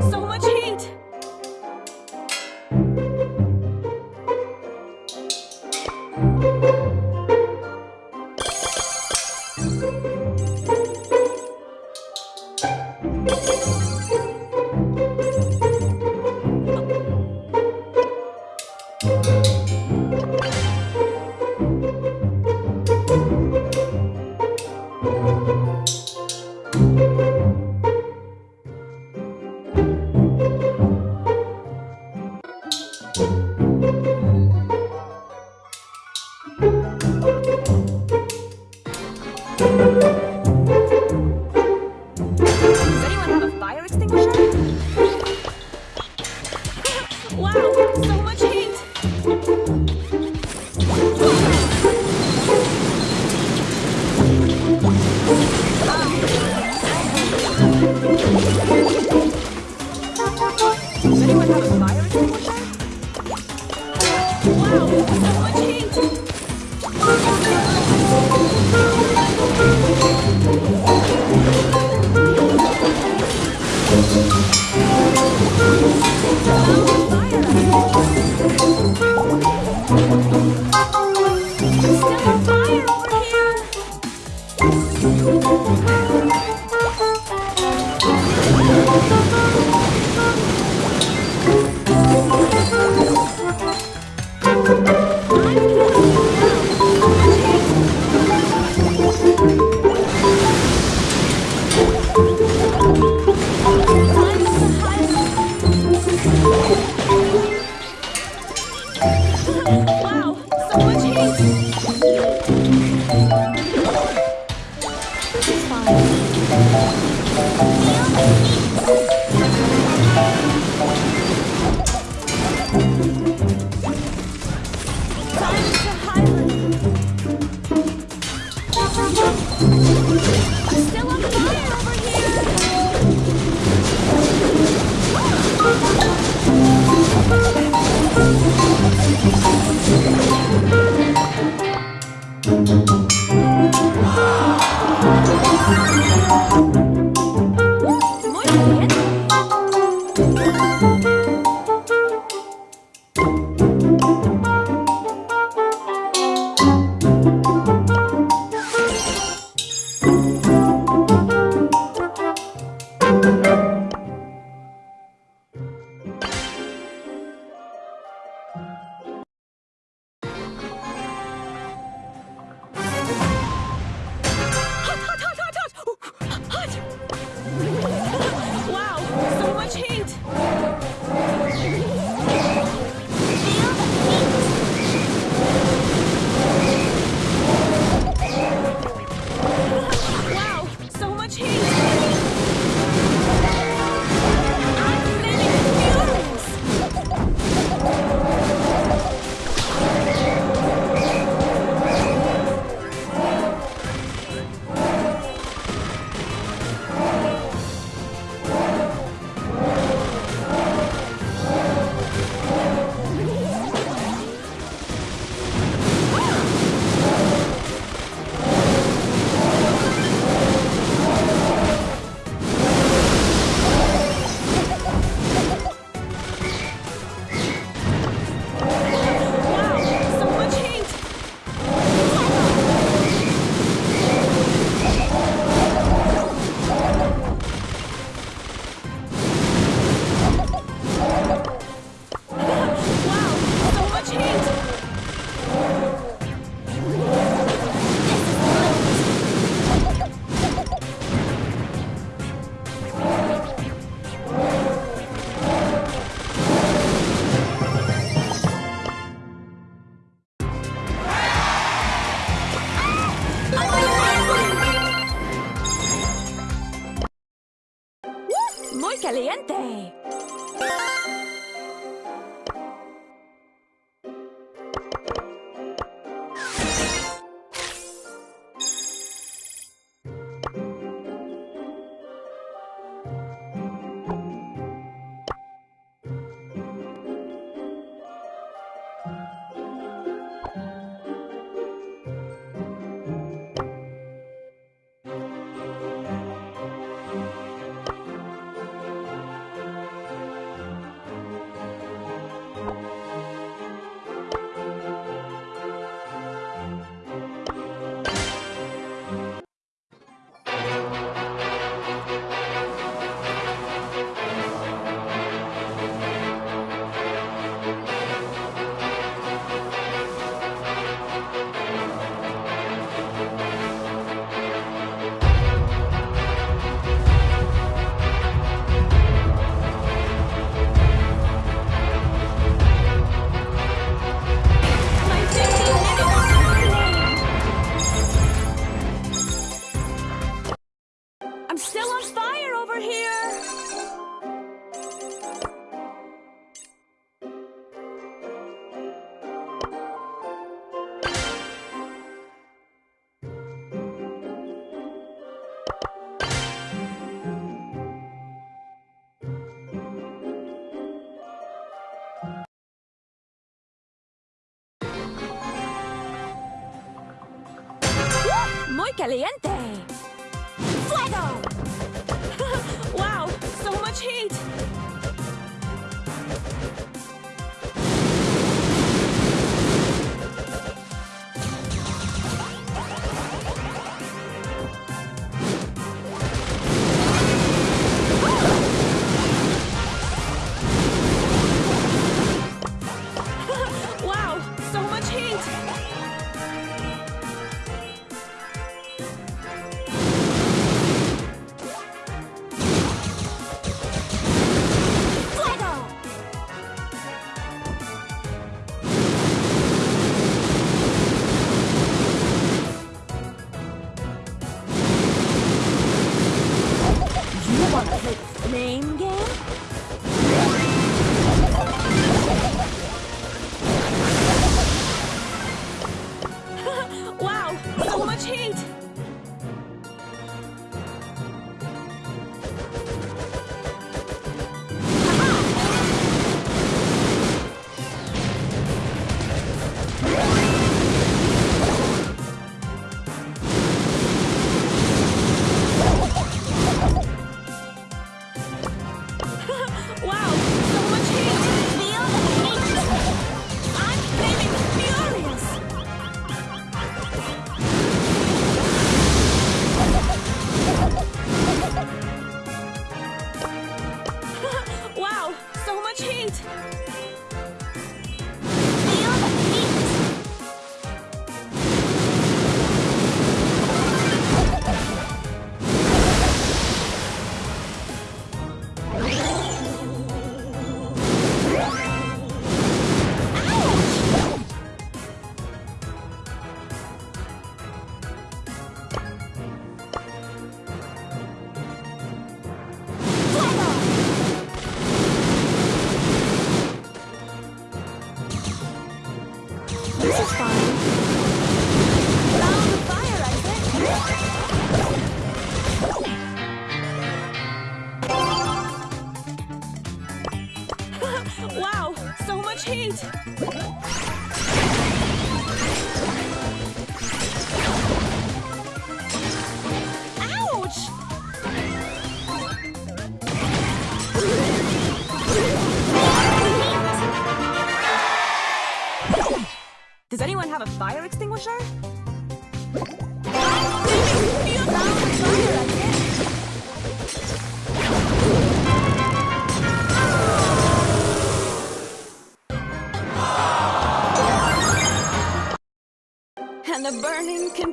So much Wow, Caliente.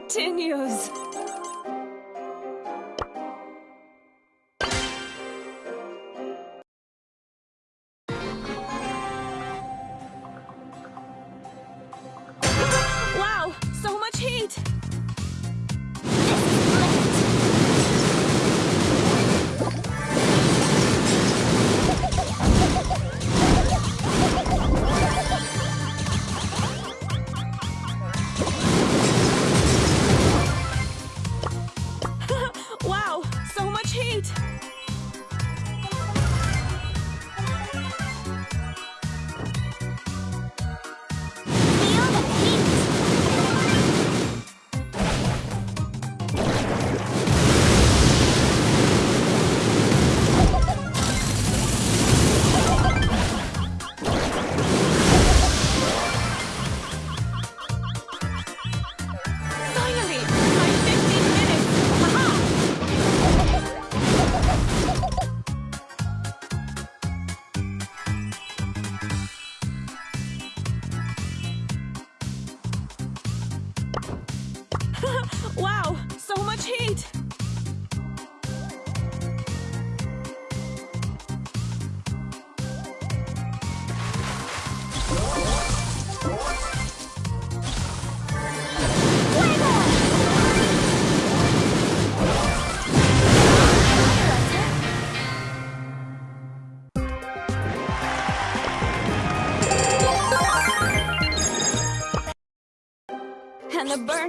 Continues.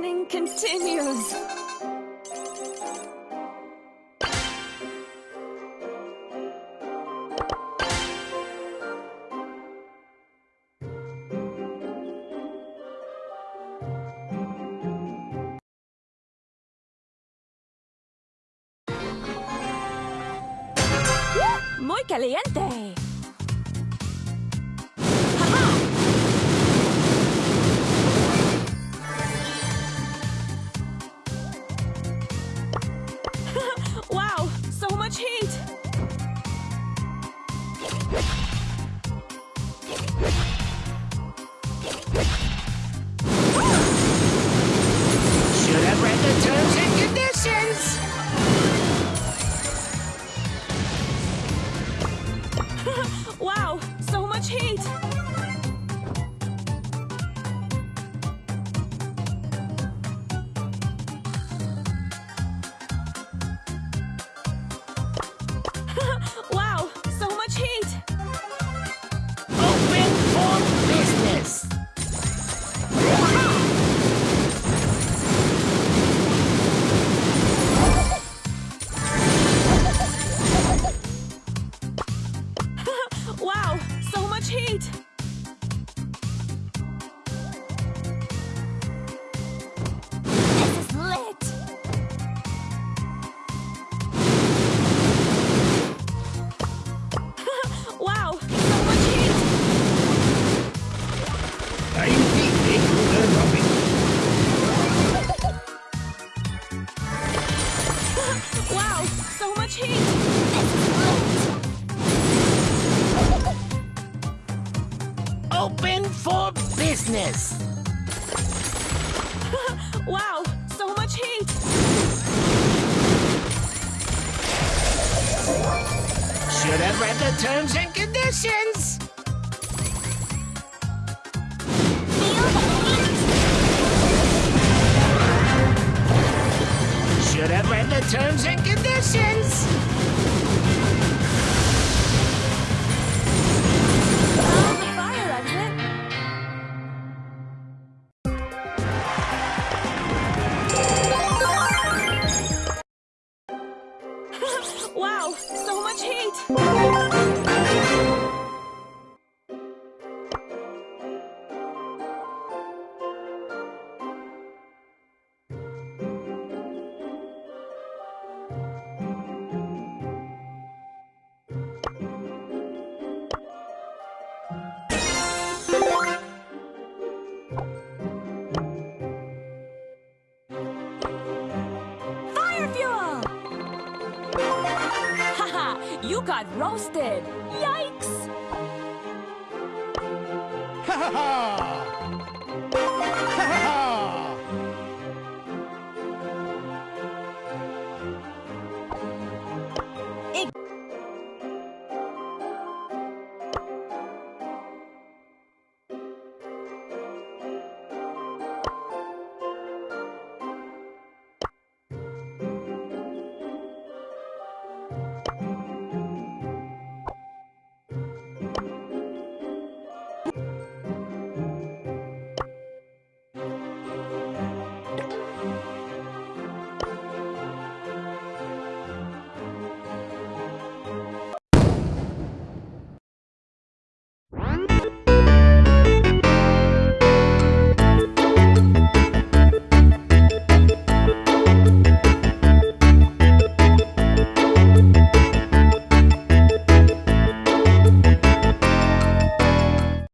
learning continues. Muy caliente. much heat! Open for business! wow, so much heat! Should have read the terms and conditions! should have read the terms and conditions. roasted. Yikes! Ha ha ha!